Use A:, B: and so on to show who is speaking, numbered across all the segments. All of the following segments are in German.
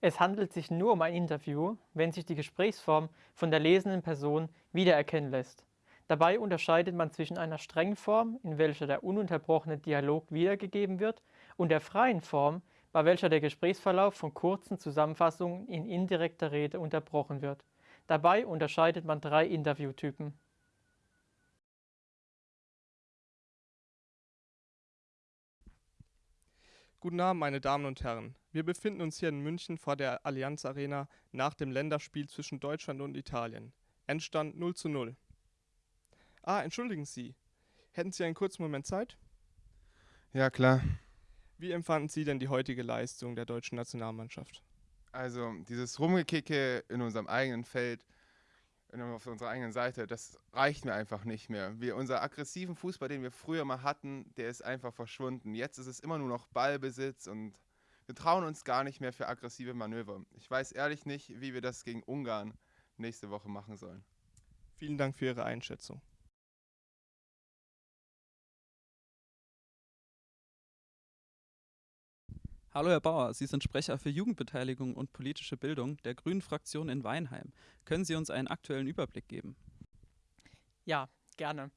A: Es handelt sich nur um ein Interview, wenn sich die Gesprächsform von der lesenden Person wiedererkennen lässt. Dabei unterscheidet man zwischen einer strengen Form, in welcher der ununterbrochene Dialog wiedergegeben wird, und der freien Form, bei welcher der Gesprächsverlauf von kurzen Zusammenfassungen in indirekter Rede unterbrochen wird. Dabei unterscheidet man drei Interviewtypen.
B: Guten Abend, meine Damen und Herren. Wir befinden uns hier in München vor der Allianz Arena nach dem Länderspiel zwischen Deutschland und Italien. Endstand 0 zu 0. Ah, entschuldigen Sie. Hätten Sie einen kurzen Moment Zeit?
C: Ja, klar.
B: Wie empfanden Sie denn die heutige Leistung der deutschen Nationalmannschaft?
C: Also, dieses Rumgekicke in unserem eigenen Feld, auf unserer eigenen Seite, das reicht mir einfach nicht mehr. Wir, unser aggressiven Fußball, den wir früher mal hatten, der ist einfach verschwunden. Jetzt ist es immer nur noch Ballbesitz und wir trauen uns gar nicht mehr für aggressive Manöver. Ich weiß ehrlich nicht, wie wir das gegen Ungarn nächste Woche machen sollen.
B: Vielen Dank für Ihre Einschätzung.
D: Hallo Herr Bauer, Sie sind Sprecher für Jugendbeteiligung und politische Bildung der Grünen Fraktion in Weinheim. Können Sie uns einen aktuellen Überblick geben?
A: Ja, gerne.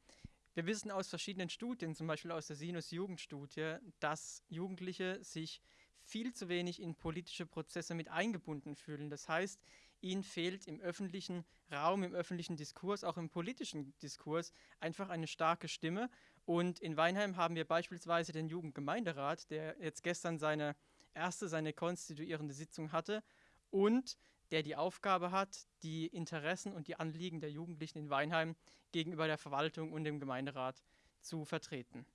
A: Wir wissen aus verschiedenen Studien, zum Beispiel aus der Sinus Jugendstudie, dass Jugendliche sich viel zu wenig in politische Prozesse mit eingebunden fühlen. Das heißt, ihnen fehlt im öffentlichen Raum, im öffentlichen Diskurs, auch im politischen Diskurs einfach eine starke Stimme. Und in Weinheim haben wir beispielsweise den Jugendgemeinderat, der jetzt gestern seine erste, seine konstituierende Sitzung hatte und der die Aufgabe hat, die Interessen und die Anliegen der Jugendlichen in Weinheim gegenüber der Verwaltung und dem Gemeinderat zu vertreten.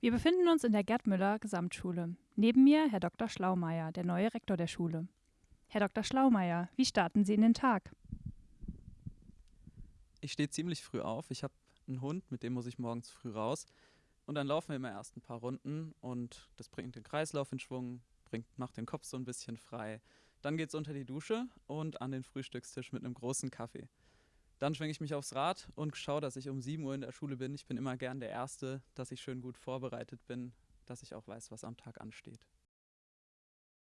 E: Wir befinden uns in der Gerd Müller Gesamtschule. Neben mir Herr Dr. Schlaumeier, der neue Rektor der Schule. Herr Dr. Schlaumeier, wie starten Sie in den Tag?
D: Ich stehe ziemlich früh auf. Ich habe einen Hund, mit dem muss ich morgens früh raus. Und dann laufen wir immer erst ein paar Runden und das bringt den Kreislauf in Schwung, bringt, macht den Kopf so ein bisschen frei. Dann geht es unter die Dusche und an den Frühstückstisch mit einem großen Kaffee. Dann schwinge ich mich aufs Rad und schaue, dass ich um 7 Uhr in der Schule bin. Ich bin immer gern der Erste, dass ich schön gut vorbereitet bin, dass ich auch weiß, was am Tag ansteht.